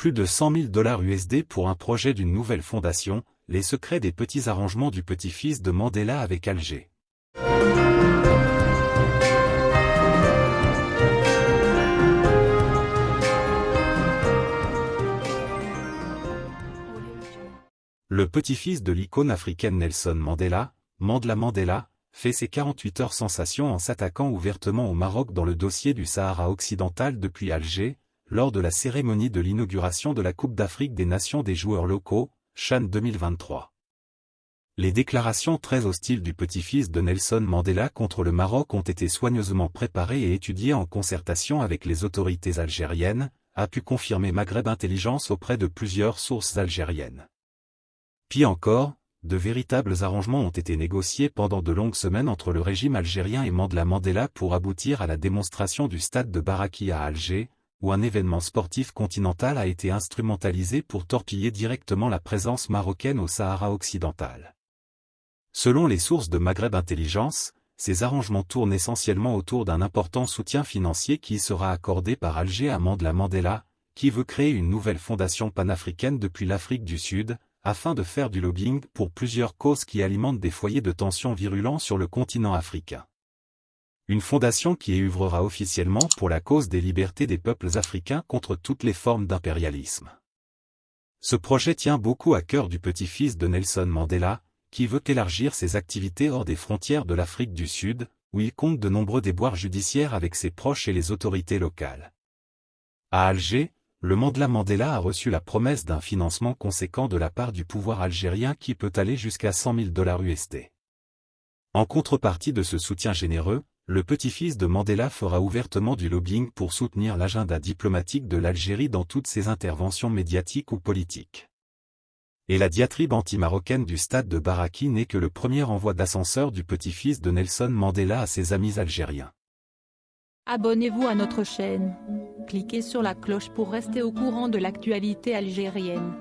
Plus de 100 000 dollars USD pour un projet d'une nouvelle fondation, les secrets des petits arrangements du petit-fils de Mandela avec Alger. Le petit-fils de l'icône africaine Nelson Mandela, Mandela Mandela, fait ses 48 heures sensation en s'attaquant ouvertement au Maroc dans le dossier du Sahara occidental depuis Alger, lors de la cérémonie de l'inauguration de la Coupe d'Afrique des Nations des joueurs locaux, Chan 2023. Les déclarations très hostiles du petit-fils de Nelson Mandela contre le Maroc ont été soigneusement préparées et étudiées en concertation avec les autorités algériennes, a pu confirmer Maghreb Intelligence auprès de plusieurs sources algériennes. Pis encore, de véritables arrangements ont été négociés pendant de longues semaines entre le régime algérien et Mandela Mandela pour aboutir à la démonstration du stade de Baraki à Alger, où un événement sportif continental a été instrumentalisé pour torpiller directement la présence marocaine au Sahara occidental. Selon les sources de Maghreb Intelligence, ces arrangements tournent essentiellement autour d'un important soutien financier qui sera accordé par Alger à Mandela Mandela, qui veut créer une nouvelle fondation panafricaine depuis l'Afrique du Sud, afin de faire du lobbying pour plusieurs causes qui alimentent des foyers de tensions virulents sur le continent africain. Une fondation qui œuvrera officiellement pour la cause des libertés des peuples africains contre toutes les formes d'impérialisme. Ce projet tient beaucoup à cœur du petit-fils de Nelson Mandela, qui veut élargir ses activités hors des frontières de l'Afrique du Sud, où il compte de nombreux déboires judiciaires avec ses proches et les autorités locales. À Alger, le Mandela Mandela a reçu la promesse d'un financement conséquent de la part du pouvoir algérien qui peut aller jusqu'à 100 000 dollars USD. En contrepartie de ce soutien généreux, le petit-fils de Mandela fera ouvertement du lobbying pour soutenir l'agenda diplomatique de l'Algérie dans toutes ses interventions médiatiques ou politiques. Et la diatribe anti-marocaine du stade de Baraki n'est que le premier envoi d'ascenseur du petit-fils de Nelson Mandela à ses amis algériens. Abonnez-vous à notre chaîne. Cliquez sur la cloche pour rester au courant de l'actualité algérienne.